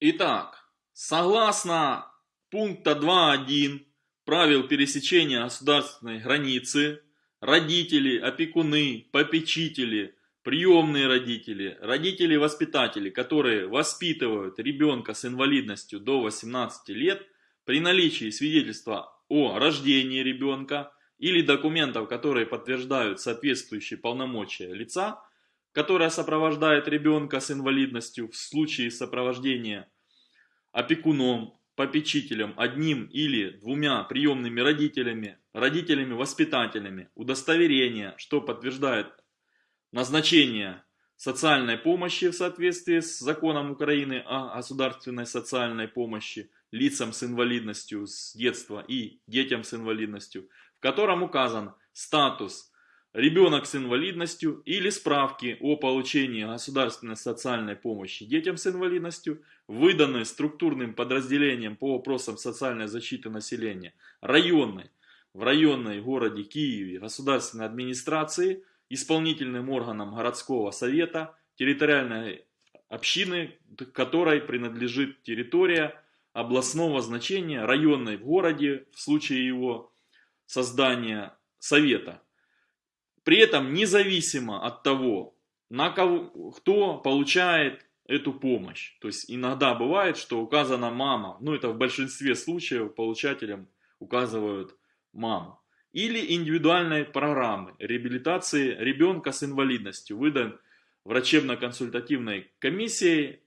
Итак, согласно пункта 2.1 правил пересечения государственной границы, родители, опекуны, попечители, приемные родители, родители-воспитатели, которые воспитывают ребенка с инвалидностью до 18 лет, при наличии свидетельства о рождении ребенка или документов, которые подтверждают соответствующие полномочия лица, которое сопровождает ребенка с инвалидностью в случае сопровождения опекуном, попечителем, одним или двумя приемными родителями, родителями-воспитателями, удостоверение, что подтверждает назначение социальной помощи в соответствии с законом Украины о государственной социальной помощи лицам с инвалидностью с детства и детям с инвалидностью, в котором указан статус ребенок с инвалидностью или справки о получении государственной социальной помощи детям с инвалидностью, выданные структурным подразделением по вопросам социальной защиты населения районной, в районной городе Киеве государственной администрации, исполнительным органом городского совета, территориальной общины, которой принадлежит территория областного значения, районной в городе в случае его создания совета. При этом независимо от того, на кого, кто получает эту помощь. То есть иногда бывает, что указана мама, ну это в большинстве случаев получателям указывают маму. Или индивидуальной программы реабилитации ребенка с инвалидностью, выдан врачебно-консультативной комиссией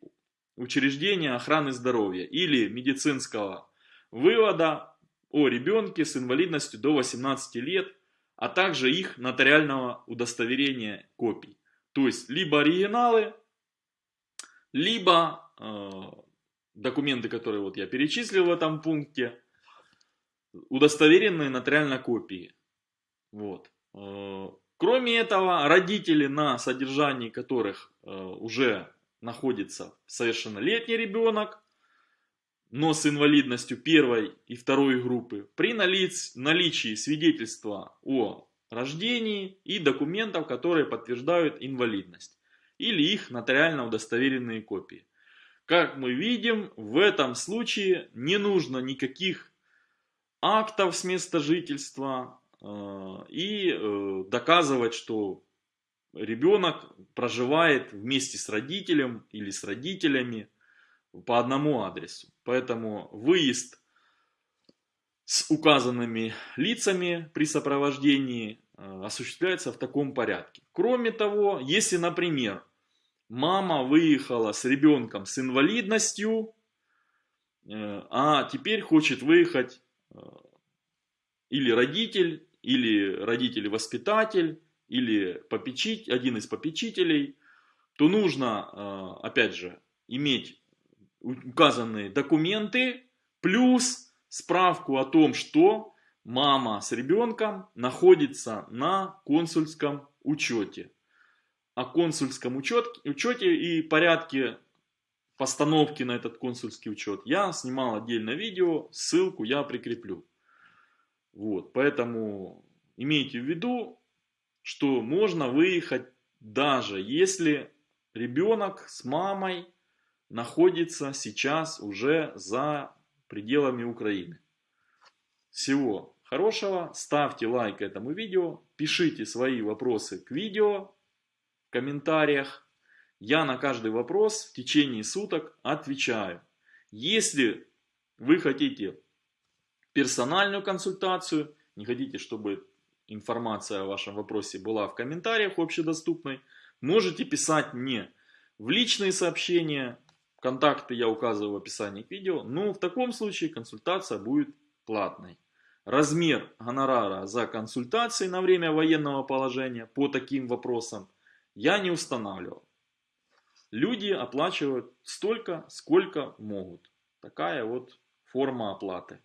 учреждения охраны здоровья или медицинского вывода о ребенке с инвалидностью до 18 лет а также их нотариального удостоверения копий. То есть, либо оригиналы, либо э, документы, которые вот я перечислил в этом пункте, удостоверенные нотариально копии. Вот. Э, кроме этого, родители, на содержании которых э, уже находится совершеннолетний ребенок, но с инвалидностью первой и второй группы, при наличии свидетельства о рождении и документов, которые подтверждают инвалидность, или их нотариально удостоверенные копии. Как мы видим, в этом случае не нужно никаких актов с места жительства э, и э, доказывать, что ребенок проживает вместе с родителем или с родителями по одному адресу. Поэтому выезд с указанными лицами при сопровождении э, осуществляется в таком порядке. Кроме того, если, например, мама выехала с ребенком с инвалидностью, э, а теперь хочет выехать э, или родитель, или родитель-воспитатель, или попечить, один из попечителей, то нужно, опять же, иметь указанные документы, плюс справку о том, что мама с ребенком находится на консульском учете. О консульском учете, учете и порядке постановки на этот консульский учет я снимал отдельное видео, ссылку я прикреплю. Вот, поэтому имейте в виду, что можно выехать даже если ребенок с мамой находится сейчас уже за пределами Украины. Всего хорошего, ставьте лайк этому видео, пишите свои вопросы к видео в комментариях. Я на каждый вопрос в течение суток отвечаю. Если вы хотите персональную консультацию, не хотите, чтобы информация о вашем вопросе была в комментариях общедоступной, можете писать мне в личные сообщения, Контакты я указываю в описании к видео. Ну, в таком случае консультация будет платной. Размер гонорара за консультации на время военного положения по таким вопросам я не устанавливал. Люди оплачивают столько, сколько могут. Такая вот форма оплаты.